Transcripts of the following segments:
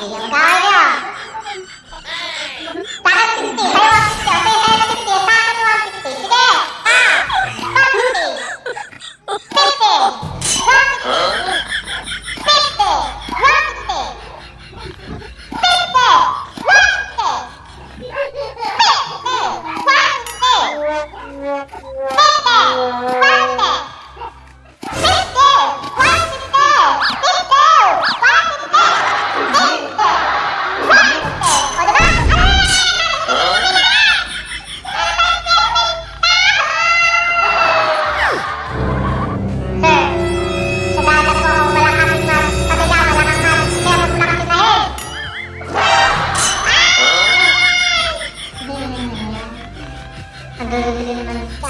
Ayo, Thank you.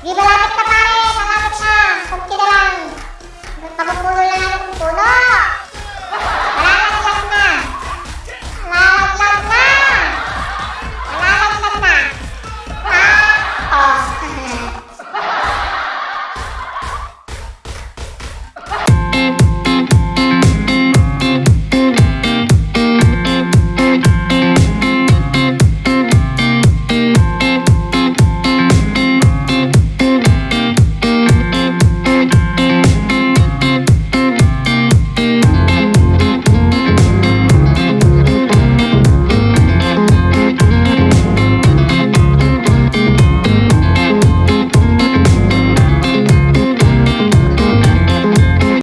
Di malapit na pare, malapit na. Kunti na lang. Pagpupuno lang ako ng puno.